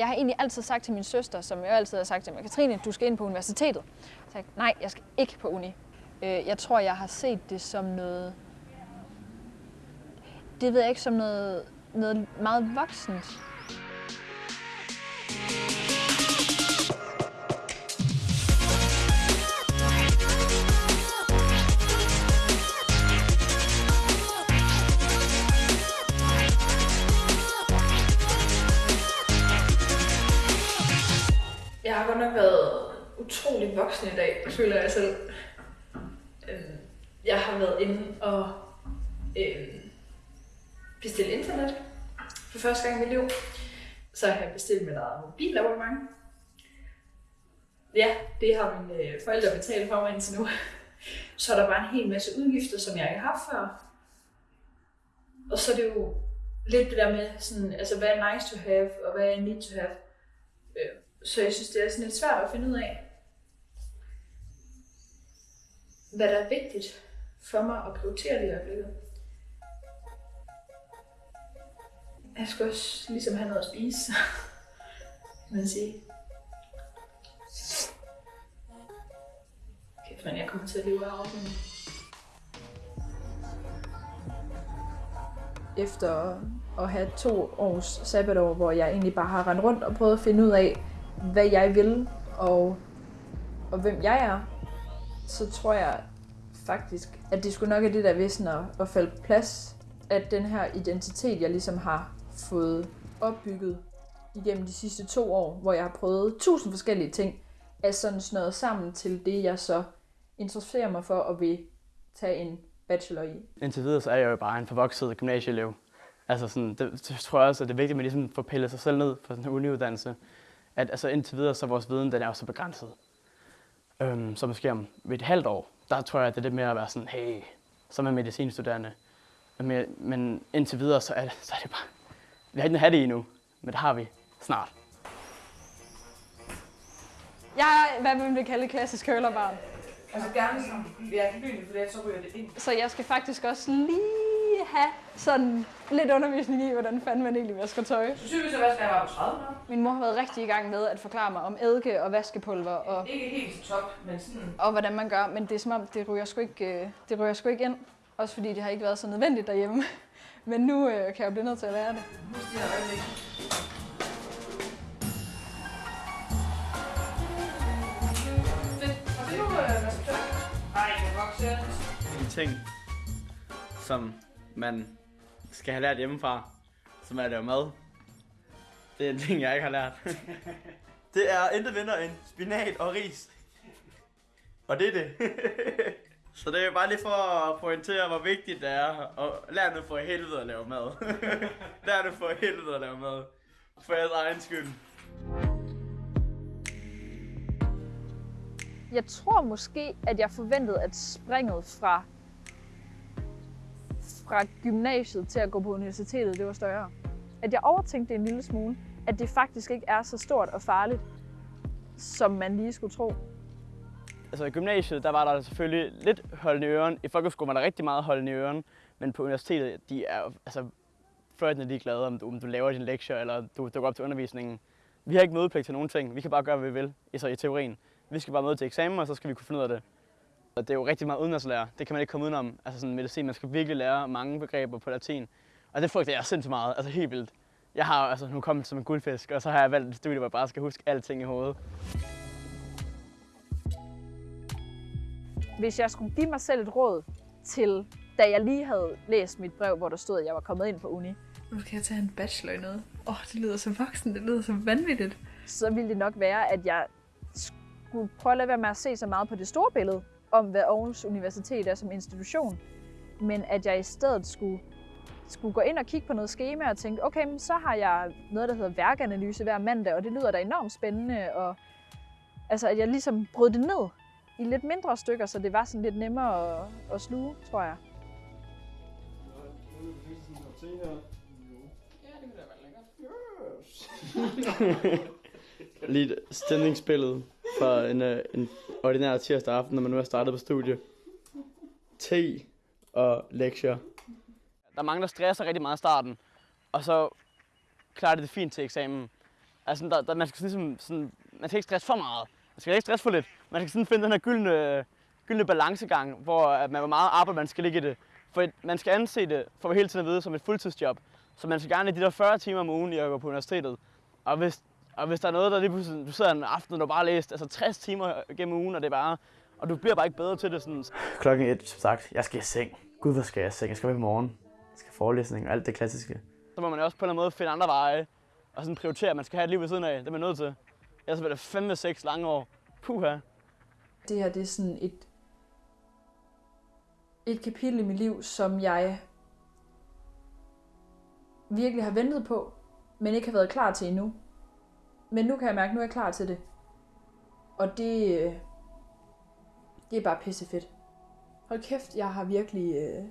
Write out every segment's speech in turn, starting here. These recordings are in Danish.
Jeg har egentlig altid sagt til min søster, som jeg altid har sagt til mig, Katrine, du skal ind på universitetet. Så jeg, nej, jeg skal ikke på uni. Øh, jeg tror, jeg har set det som noget... Det ved jeg ikke, som noget, noget meget voksent. Jeg har godt nok været utrolig voksen i dag, føler jeg selv. Øhm, Jeg har været inde og øhm, bestille internet for første gang i mit liv. Så har jeg bestilt mit eget mobilabonnement. Ja, det har mine øh, forældre betalt for mig indtil nu. Så er der bare en hel masse udgifter, som jeg ikke har haft før. Og så er det jo lidt det der med, sådan, altså, hvad er nice to have, og hvad er need to have. Så jeg synes, det er sådan lidt svært at finde ud af, hvad der er vigtigt for mig at prioritere lige i øjeblikket. Jeg skal også ligesom have noget at spise, kan man sige. Kæft, men jeg kommer til at leve af ordningen. Efter at have to års sabbatår, hvor jeg egentlig bare har rendt rundt og prøvet at finde ud af, hvad jeg vil og, og hvem jeg er, så tror jeg faktisk, at det skulle nok er det der vissen at, at falde på plads. At den her identitet, jeg ligesom har fået opbygget igennem de sidste to år, hvor jeg har prøvet tusind forskellige ting, er sådan snøret sammen til det, jeg så interesserer mig for og vil tage en bachelor i. Indtil videre så er jeg jo bare en forvokset gymnasieelev. Altså sådan, det, det tror jeg også, at det er vigtigt, at man ligesom får pillet sig selv ned på sådan en uniuddannelse. At altså indtil videre, så vores viden, den er jo så begrænset. Øhm, så måske om et halvt år, der tror jeg, at det er lidt mere at være sådan, hey, så er medicinstuderende. Men, men indtil videre, så er, det, så er det bare, vi har ikke have det endnu, men det har vi snart. Jeg er, hvad man vil kalde klassisk kølerbarn. Altså gerne som ja, lyn, for det, så ryger det ind. Så jeg skal faktisk også lige have sådan lidt undervisning i, hvordan fanden man egentlig vasker tøj. Så synes jeg, at jeg var på 30 år. Min mor har været rigtig i gang med at forklare mig om eddike og vaskepulver og, Ikke helt top, men sådan... og hvordan man gør, men det er som om, det ryger sgu ikke, øh, det ryger sgu ikke ind. Også fordi det har ikke været så nødvendigt derhjemme. Men nu øh, kan jeg blive nødt til at lære det. Husk de her øjeblik. Det skal jeg det er vokset. En ting, som man skal have lært hjemmefra, som er at lave mad. Det er en ting, jeg ikke har lært. Det er intet mindre end spinat og ris. Og det er det. Så det er bare lige for at pointere, hvor vigtigt det er at lære nu for helvede at lave mad. lær nu for helvede at lave mad. For jeres egen skyld. Jeg tror måske, at jeg forventede, at springet fra, fra gymnasiet til at gå på universitetet, det var større. At jeg overtænkte det en lille smule. At det faktisk ikke er så stort og farligt, som man lige skulle tro. Altså i gymnasiet, der var der selvfølgelig lidt holden i øren. I folkeskolen var der rigtig meget holden i øren. Men på universitetet, de er altså, fløjtende ligeglade, om du, om du laver din lektie, eller du dukker op til undervisningen. Vi har ikke mødepligt til nogen ting. Vi kan bare gøre, hvad vi vil, så i teorien. Vi skal bare møde til eksamen, og så skal vi kunne finde ud af det. Og det er jo rigtig meget udenlandslærer. Det kan man ikke komme udenom. Altså sådan medicin, man skal virkelig lære mange begreber på latin. Og det frygter jeg sindssygt meget. Altså helt vildt. Jeg har altså nu kommet som en guldfisk, og så har jeg valgt et studie, hvor jeg bare skal huske alting i hovedet. Hvis jeg skulle give mig selv et råd til, da jeg lige havde læst mit brev, hvor der stod, at jeg var kommet ind på uni, Nu skal jeg tage en bachelor i noget. Åh, oh, det lyder så voksen, det lyder så vanvittigt. så ville det nok være, at jeg skulle prøve at lade være med at se så meget på det store billede, om hvad Aarhus Universitet er som institution, men at jeg i stedet skulle, skulle gå ind og kigge på noget schema og tænke, okay, men så har jeg noget, der hedder værkanalyse hver mandag, og det lyder da enormt spændende, og altså, at jeg ligesom brød det ned i lidt mindre stykker, så det var sådan lidt nemmere at, at sluge, tror jeg. Lige et fra for en, øh, en ordinær tirsdag aften, når man nu er startet på studie. Te og lektier. Der er mange, der stresser rigtig meget i starten, og så klarer det det fint til eksamen. Altså, der, der, man skal ligesom, sådan, man skal ikke stresse for meget. Man skal ikke stresse for lidt. Man skal sådan finde den her gyldne, gyldne balancegang, hvor at man hvor meget arbejde man skal ligge i det. For man skal anse det, for at hele tiden at vide, som et fuldtidsjob. Så man skal gerne i de der 40 timer om ugen i at gå på universitetet. Og hvis, og hvis der er noget, der lige pludselig, du sidder en aften, og du bare læst altså 60 timer gennem ugen, og det er bare, og du bliver bare ikke bedre til det sådan. Klokken et, som sagt. Jeg skal i seng. Gud, hvor skal jeg i seng? Jeg skal op i morgen. Jeg skal forelæsning og alt det klassiske. Så må man jo også på en eller anden måde finde andre veje, og sådan prioritere, at man skal have et liv ved siden af. Det er man nødt til. Ellers bliver det fem seks lange år. Puha. Det her, det er sådan et, et kapitel i mit liv, som jeg virkelig har ventet på, men ikke har været klar til endnu. Men nu kan jeg mærke, at nu er jeg klar til det. Og det, øh, det er bare pissefedt. Hold kæft, jeg har virkelig øh,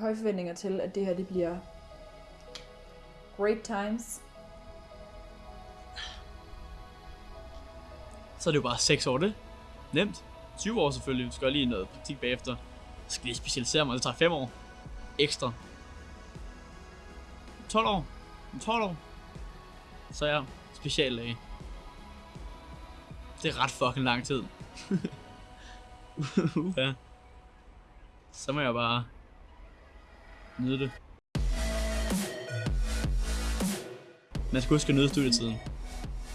høje forventninger til, at det her det bliver great times. Så er det jo bare 6 år det. Nemt. 20 år selvfølgelig. vi skal lige noget praktik bagefter. Jeg skal lige specialisere mig. Det tager 5 år. Ekstra. 12 år. Om 12 år. Så er jeg speciallæge. Det er ret fucking lang tid. ja. Så må jeg bare nyde det. Man skal huske at nyde studietiden.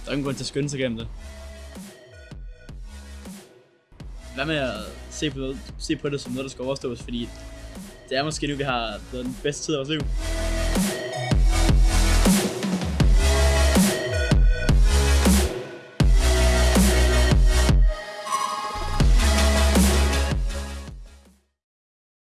Der er ingen grund til at skynde sig gennem det. Hvad med at se på, noget, se på det som noget, der skal overstås, fordi det er måske nu, vi har den bedste tid af vores liv.